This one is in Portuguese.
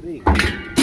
Cadê?